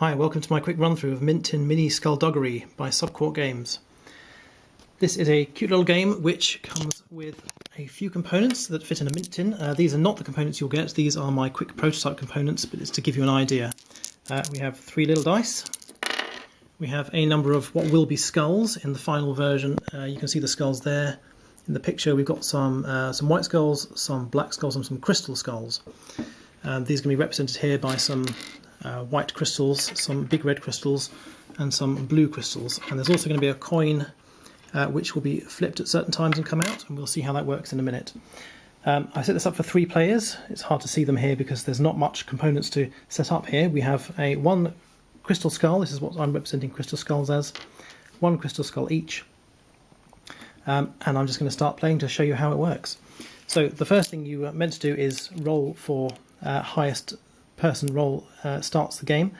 Hi, welcome to my quick run through of Mint Tin Mini Skullduggery by Subcourt Games. This is a cute little game which comes with a few components that fit in a mint tin. Uh, these are not the components you'll get, these are my quick prototype components, but it's to give you an idea. Uh, we have three little dice. We have a number of what will be skulls in the final version. Uh, you can see the skulls there. In the picture we've got some, uh, some white skulls, some black skulls and some crystal skulls. Um, these can be represented here by some uh, white crystals, some big red crystals, and some blue crystals. And there's also going to be a coin uh, which will be flipped at certain times and come out, and we'll see how that works in a minute. Um, I set this up for three players. It's hard to see them here because there's not much components to set up here. We have a one crystal skull. This is what I'm representing crystal skulls as. One crystal skull each. Um, and I'm just going to start playing to show you how it works. So the first thing you are meant to do is roll for uh, highest person roll uh, starts the game.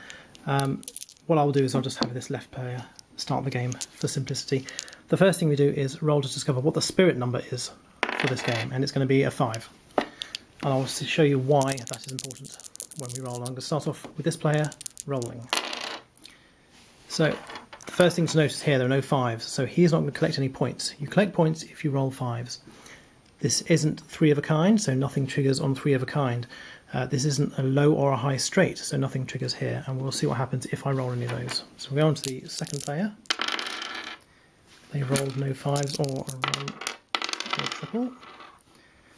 Um, what I'll do is I'll just have this left player start the game for simplicity. The first thing we do is roll to discover what the spirit number is for this game, and it's going to be a 5. And I'll show you why that is important when we roll. I'm going to start off with this player rolling. So, the first thing to notice here, there are no 5s, so he's not going to collect any points. You collect points if you roll 5s. This isn't 3 of a kind, so nothing triggers on 3 of a kind. Uh, this isn't a low or a high straight, so nothing triggers here, and we'll see what happens if I roll any of those. So we go on to the second player. They rolled no fives or a, roll a triple.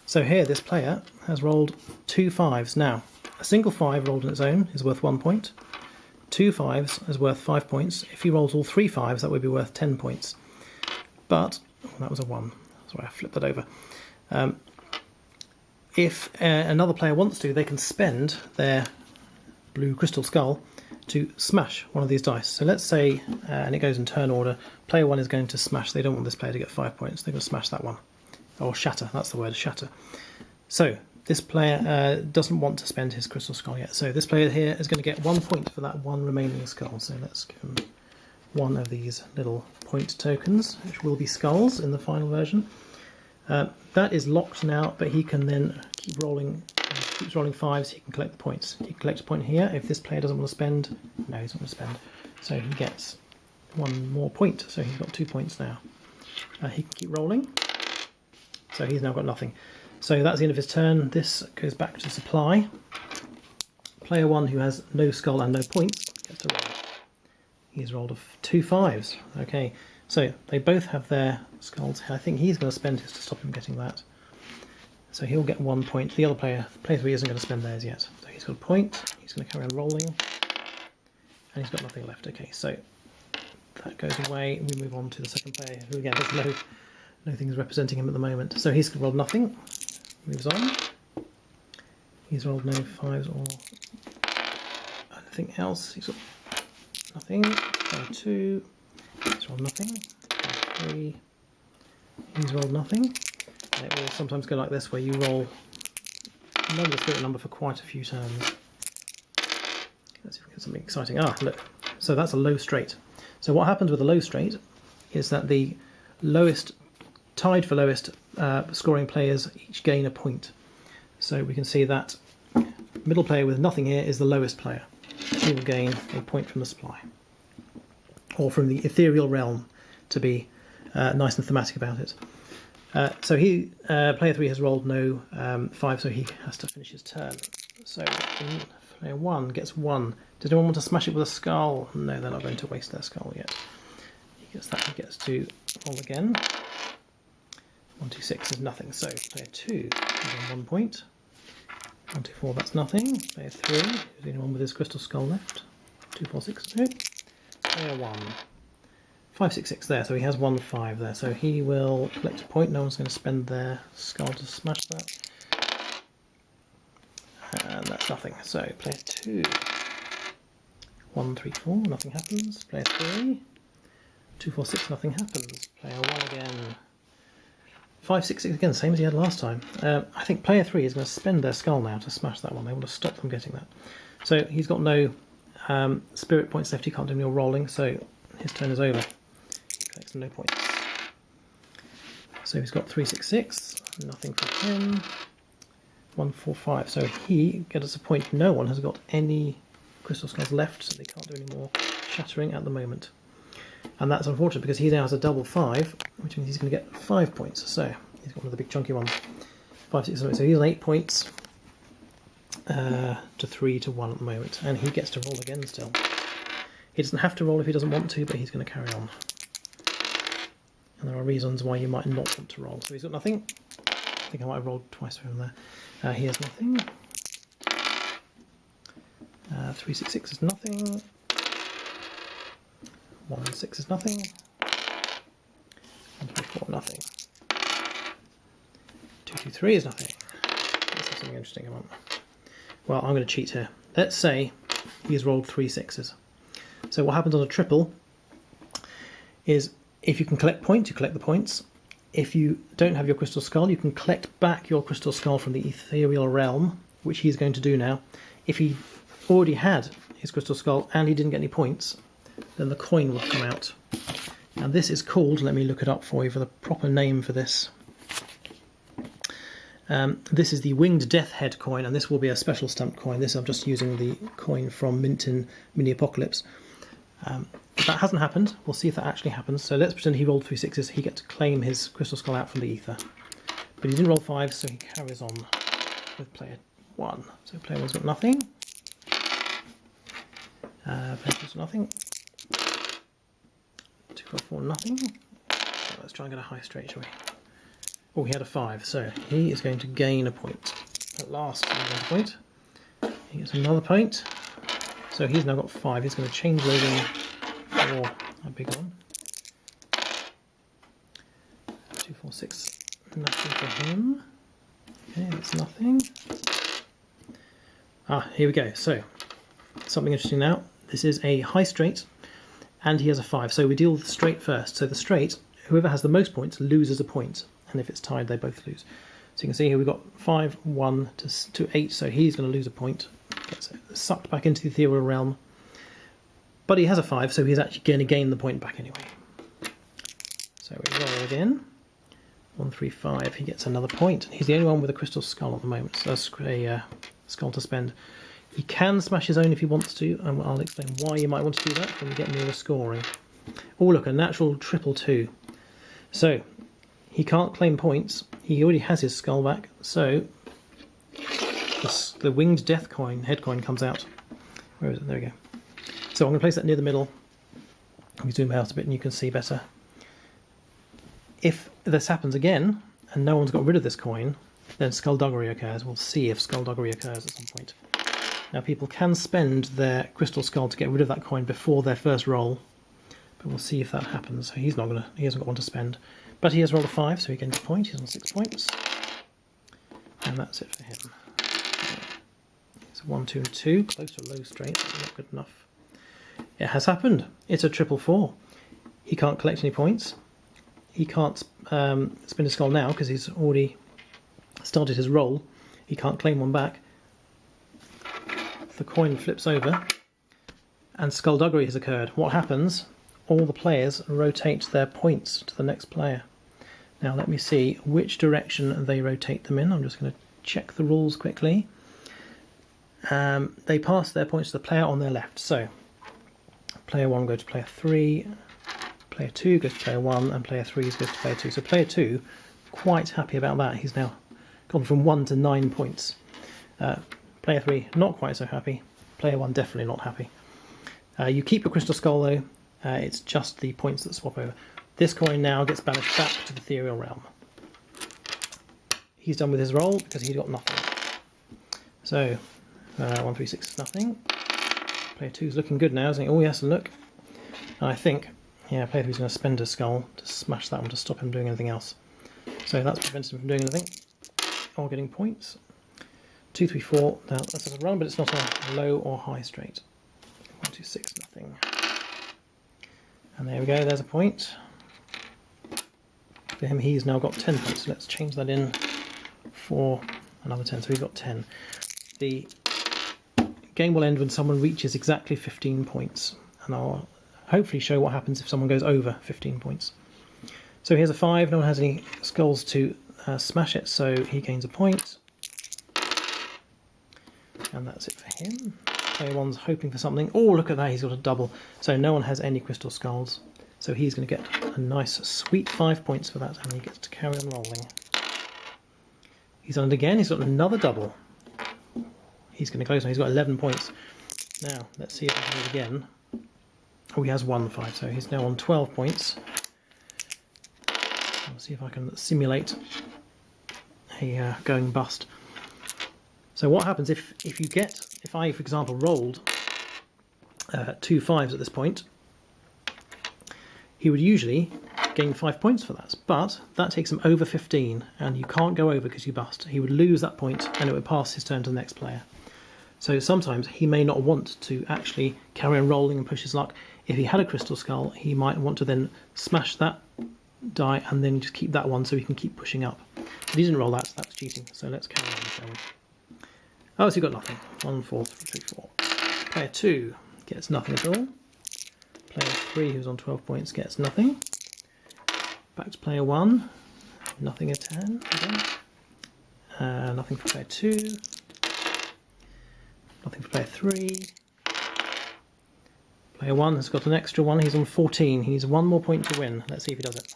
So here, this player has rolled two fives. Now, a single five rolled on its own is worth one point. Two fives is worth five points. If he rolls all three fives, that would be worth ten points. But, oh, that was a one. Sorry, I flipped that over. Um, if uh, another player wants to, they can spend their blue crystal skull to smash one of these dice. So let's say, uh, and it goes in turn order, player one is going to smash, they don't want this player to get five points, they're going to smash that one. Or shatter, that's the word, shatter. So this player uh, doesn't want to spend his crystal skull yet. So this player here is going to get one point for that one remaining skull. So let's give him one of these little point tokens, which will be skulls in the final version. Uh, that is locked now, but he can then keep rolling. Keeps rolling fives, he can collect the points. He collects a point here. If this player doesn't want to spend, no, he's not going to spend. So he gets one more point. So he's got two points now. Uh, he can keep rolling. So he's now got nothing. So that's the end of his turn. This goes back to supply. Player one, who has no skull and no points, gets to roll. He's rolled two fives. Okay, so they both have their skulls. I think he's going to spend his to stop him getting that. So he'll get one point. The other player, the player three, isn't going to spend theirs yet. So he's got a point. He's going to carry on rolling. And he's got nothing left. Okay, so that goes away. We move on to the second player, who again has no, no things representing him at the moment. So he's rolled nothing. Moves on. He's rolled no fives or anything else. He's got nothing. Two. He's rolled nothing. Three. He's rolled nothing. And it will sometimes go like this where you roll another spirit number for quite a few turns. Let's see if we get something exciting. Ah, look. So that's a low straight. So what happens with a low straight is that the lowest, tied for lowest uh, scoring players each gain a point. So we can see that middle player with nothing here is the lowest player. He will gain a point from the supply or from the ethereal realm to be uh, nice and thematic about it. Uh, so he, uh, player three has rolled no um, five, so he has to finish his turn. So player one gets one. Does anyone want to smash it with a skull? No, they're not going to waste their skull yet. He gets that. He gets to roll again. One, two, six is nothing. So player two is on one point. One, two, four. That's nothing. Player three. Is anyone with his crystal skull left? Two, four, six. No. Player one. Five, six, six there, so he has one five there. So he will collect a point. No one's going to spend their skull to smash that. And that's nothing. So player two. One, three, four, nothing happens. Player three. Two, four, six, nothing happens. Player one again. Five, six, six again, same as he had last time. Uh, I think player three is going to spend their skull now to smash that one. They want to stop them getting that. So he's got no um, spirit points left. He can't do any rolling, so his turn is over collects no points. So he's got 366, nothing for him. 145, so he gets a point. No one has got any crystal skulls left, so they can't do any more shattering at the moment. And that's unfortunate because he now has a double five, which means he's going to get five points. So he's got one of the big chunky ones. Five, six, seven. So he's on eight points uh, to three to one at the moment, and he gets to roll again still. He doesn't have to roll if he doesn't want to, but he's going to carry on. And there are reasons why you might not want to roll. So he's got nothing. I think I might have rolled twice for him there. Uh, he has nothing. Uh, 366 is nothing. 1 6 is nothing. 1 3 4 nothing. 2 2 3 is nothing. Let's have something interesting come on. Well, I'm going to cheat here. Let's say he's rolled three sixes. So what happens on a triple is if you can collect points, you collect the points. If you don't have your crystal skull, you can collect back your crystal skull from the ethereal realm, which he's going to do now. If he already had his crystal skull and he didn't get any points, then the coin would come out. And this is called, let me look it up for you for the proper name for this. Um, this is the Winged Death Head coin, and this will be a special stamped coin. This I'm just using the coin from Mint Tin Mini Apocalypse. Um, that hasn't happened. We'll see if that actually happens. So let's pretend he rolled three sixes. He gets to claim his crystal skull out from the ether. But he didn't roll five, so he carries on with player one. So player one's got nothing. Uh, player two's nothing. Two, four, four, nothing. So let's try and get a high straight, shall we? Oh, he had a five, so he is going to gain a point. At last, he a point. He gets another point. So he's now got five. He's going to change in for a big one. Two, four, six. Nothing for him. Okay, that's nothing. Ah, here we go. So, something interesting now. This is a high straight, and he has a five. So we deal with the straight first. So the straight, whoever has the most points loses a point and if it's tied, they both lose. So you can see here we've got 5, 1 to, to 8, so he's going to lose a point. Gets sucked back into the ethereal realm. But he has a 5, so he's actually going to gain the point back anyway. So we roll again. 1, 3, 5, he gets another point. He's the only one with a crystal skull at the moment, so that's a uh, skull to spend. He can smash his own if he wants to, and I'll explain why you might want to do that when we get nearer the scoring. Oh look, a natural triple two. So he can't claim points. He already has his skull back, so the, the winged death coin, head coin, comes out. Where is it? There we go. So I'm going to place that near the middle. Let me zoom out a bit and you can see better. If this happens again, and no one's got rid of this coin, then skullduggery occurs. We'll see if skullduggery occurs at some point. Now people can spend their crystal skull to get rid of that coin before their first roll, but we'll see if that happens. So he's not gonna, he hasn't got one to spend. But he has rolled a 5, so he gains a point. He's on 6 points. And that's it for him. It's a 1, 2, and 2. Close to low straight. Not good enough. It has happened. It's a triple 4. He can't collect any points. He can't um, spin his skull now because he's already started his roll. He can't claim one back. The coin flips over and skullduggery has occurred. What happens? All the players rotate their points to the next player. Now let me see which direction they rotate them in. I'm just going to check the rules quickly. Um, they pass their points to the player on their left. So player 1 goes to player 3, player 2 goes to player 1, and player 3 goes to player 2. So player 2, quite happy about that. He's now gone from 1 to 9 points. Uh, player 3, not quite so happy. Player 1, definitely not happy. Uh, you keep your crystal skull though, uh, it's just the points that swap over. This coin now gets banished back to the ethereal realm. He's done with his roll because he got nothing. So, uh, 1, 3, 6, nothing. Player 2 is looking good now, isn't he? Oh yes, look. And I think, yeah, player 3 is going to spend a skull to smash that one to stop him doing anything else. So that's prevented him from doing anything or getting points. 2, 3, 4. Now that's a run, but it's not a low or high straight. 1, 2, 6, nothing. And there we go, there's a point for him. He's now got 10 points. So let's change that in for another 10. So he's got 10. The game will end when someone reaches exactly 15 points. And I'll hopefully show what happens if someone goes over 15 points. So here's a 5. No one has any skulls to uh, smash it, so he gains a point. And that's it for him. Player one's hoping for something. Oh, look at that, he's got a double. So no one has any crystal skulls. So he's going to get a nice sweet five points for that, and he gets to carry on rolling. He's done it again, he's got another double. He's going to close now, he's got 11 points. Now, let's see if he can do it again. Oh, he has one five, so he's now on 12 points. I'll see if I can simulate a uh, going bust. So what happens if, if you get, if I, for example, rolled uh, two fives at this point, he would usually gain five points for that, but that takes him over 15, and you can't go over because you bust. He would lose that point, and it would pass his turn to the next player. So sometimes he may not want to actually carry on rolling and push his luck. If he had a crystal skull, he might want to then smash that die and then just keep that one so he can keep pushing up. But he didn't roll that, so that's cheating. So let's carry on, shall we? Oh, so you got nothing. One, four, three, four. Player two gets nothing at all. Player three, who's on 12 points, gets nothing. Back to player one. Nothing at 10 again. Uh, nothing for player two. Nothing for player three. Player one has got an extra one. He's on 14. He needs one more point to win. Let's see if he does it.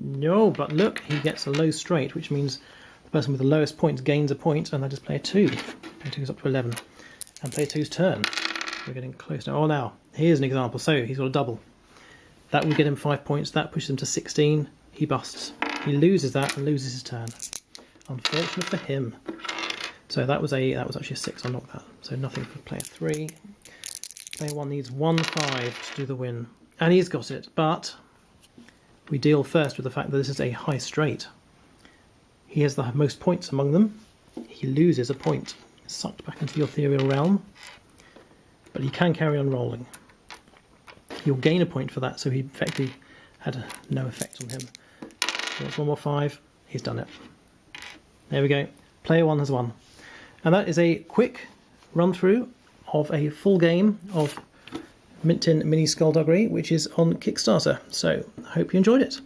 No, but look, he gets a low straight, which means the person with the lowest points gains a point, and that is player 2. Player 2 is up to 11. And player 2's turn. We're getting close now. Oh, now, here's an example. So he's got a double. That will get him 5 points. That pushes him to 16. He busts. He loses that and loses his turn. Unfortunate for him. So that was a that was actually a 6. I knocked that. So nothing for player 3. Player 1 needs 1 5 to do the win. And he's got it, but we deal first with the fact that this is a high straight. He has the most points among them. He loses a point, sucked back into the ethereal realm, but he can carry on rolling. He'll gain a point for that, so he effectively had a, no effect on him. He wants one more five, he's done it. There we go. Player one has won. And that is a quick run through of a full game of Mint Tin Mini Skullduggery, which is on Kickstarter. So I hope you enjoyed it.